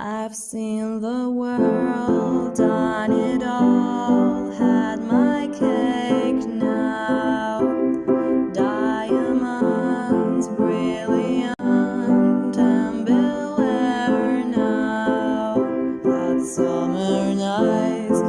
I've seen the world, done it all, had my cake now. Diamonds, brilliant, and bel now. That summer nights,